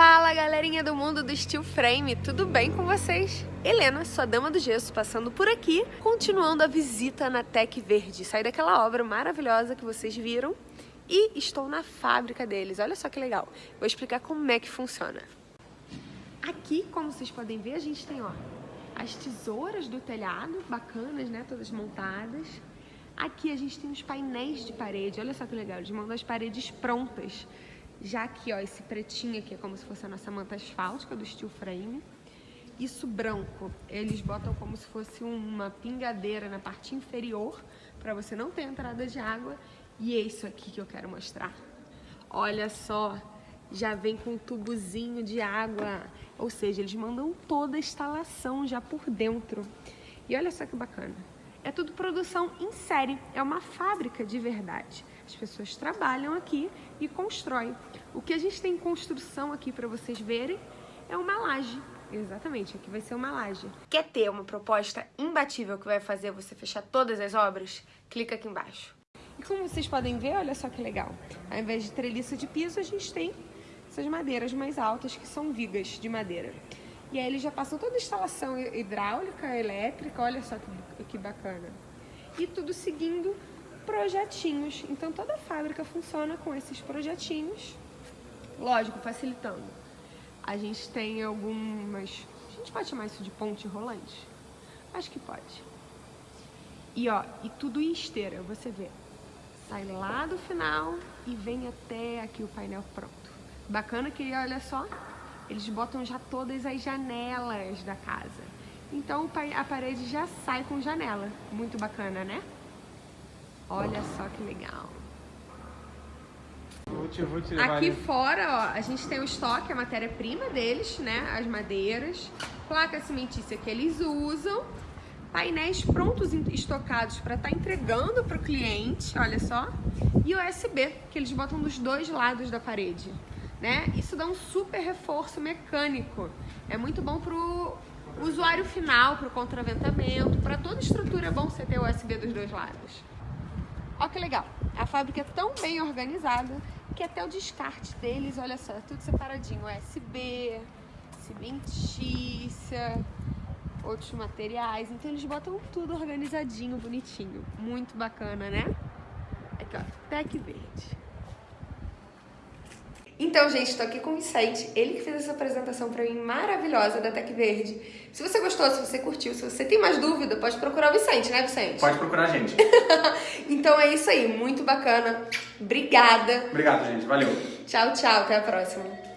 Fala galerinha do mundo do Steel Frame, tudo bem com vocês? Helena, sua dama do gesso, passando por aqui, continuando a visita na Tec Verde. Saí daquela obra maravilhosa que vocês viram e estou na fábrica deles. Olha só que legal. Vou explicar como é que funciona. Aqui, como vocês podem ver, a gente tem ó, as tesouras do telhado, bacanas, né? Todas montadas. Aqui a gente tem os painéis de parede. Olha só que legal, eles mandam as paredes prontas já aqui, ó, esse pretinho aqui é como se fosse a nossa manta asfáltica do steel frame. Isso branco, eles botam como se fosse uma pingadeira na parte inferior, para você não ter entrada de água. E é isso aqui que eu quero mostrar. Olha só, já vem com um tubozinho de água. Ou seja, eles mandam toda a instalação já por dentro. E olha só que bacana. É tudo produção em série, é uma fábrica de verdade. As pessoas trabalham aqui e constroem. O que a gente tem em construção aqui para vocês verem é uma laje. Exatamente, aqui vai ser uma laje. Quer ter uma proposta imbatível que vai fazer você fechar todas as obras? Clica aqui embaixo. E como vocês podem ver, olha só que legal. Ao invés de treliça de piso, a gente tem essas madeiras mais altas, que são vigas de madeira. E aí eles já passam toda a instalação hidráulica, elétrica, olha só que, que bacana. E tudo seguindo projetinhos. Então toda a fábrica funciona com esses projetinhos, lógico, facilitando. A gente tem algumas... A gente pode chamar isso de ponte rolante? Acho que pode. E ó, e tudo em esteira, você vê. Sai lá do final e vem até aqui o painel pronto. Bacana que, olha só, eles botam já todas as janelas da casa. Então a parede já sai com janela. Muito bacana, né? Olha só que legal. Te, vou te Aqui fora, ó, a gente tem o estoque, a matéria-prima deles, né? As madeiras, placa cimentícia que eles usam, painéis prontos estocados para estar tá entregando para o cliente, olha só, e USB, que eles botam dos dois lados da parede, né? Isso dá um super reforço mecânico. É muito bom pro usuário final, pro contraventamento, para toda estrutura é bom você ter USB dos dois lados. Olha que legal. A fábrica é tão bem organizada que até o descarte deles, olha só, é tudo separadinho. USB, cimentícia, outros materiais. Então eles botam tudo organizadinho, bonitinho. Muito bacana, né? Aqui, ó, Tec Verde. Então, gente, estou aqui com o Vicente, ele que fez essa apresentação para mim maravilhosa da Tec Verde. Se você gostou, se você curtiu, se você tem mais dúvida, pode procurar o Vicente, né, Vicente? Pode procurar a gente. então é isso aí, muito bacana. Obrigada. Obrigado, gente. Valeu. Tchau, tchau. Até a próxima.